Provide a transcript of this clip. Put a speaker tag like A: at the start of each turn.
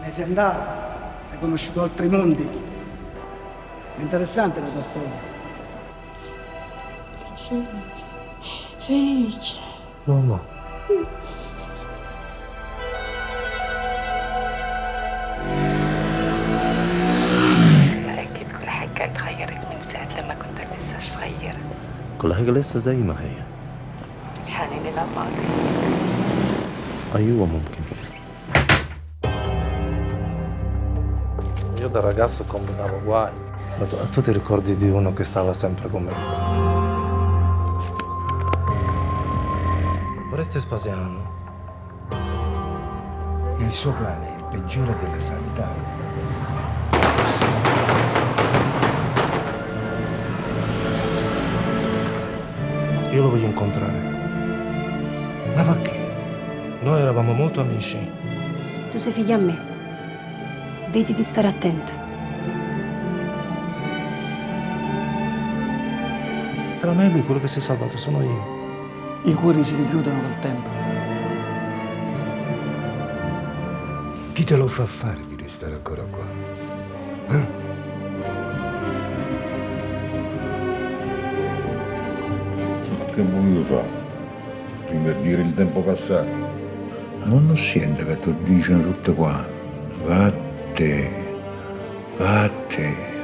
A: ne sei andato, hai conosciuto altri mondi. È interessante la tua storia.
B: Sono felice.
C: No, no.
D: أكيد كل حاجة اتغيرت من ساعة لما كنت لسه صغيرة
C: كل حاجة لسه زي ما هي
D: الحنين للماضي
C: أيوة ممكن Io da ragazzo combinavo guai. Ma tu, tu ti ricordi di uno che stava sempre con me? Oreste Spasiano.
E: Il suo clan è il peggiore delle sanità.
C: Io lo voglio incontrare.
E: Ma perché?
C: Noi eravamo molto amici.
F: Tu sei figlia a me. Vedi di stare attento.
C: Tra me e lui quello che si è salvato sono io.
A: I cuori si richiudono col tempo.
E: Chi te lo fa fare di restare ancora qua? Eh?
G: Che voglio fare? Rinverdire il tempo passato? Ma non lo sente che ti dicono tutte quante? Ate, ate.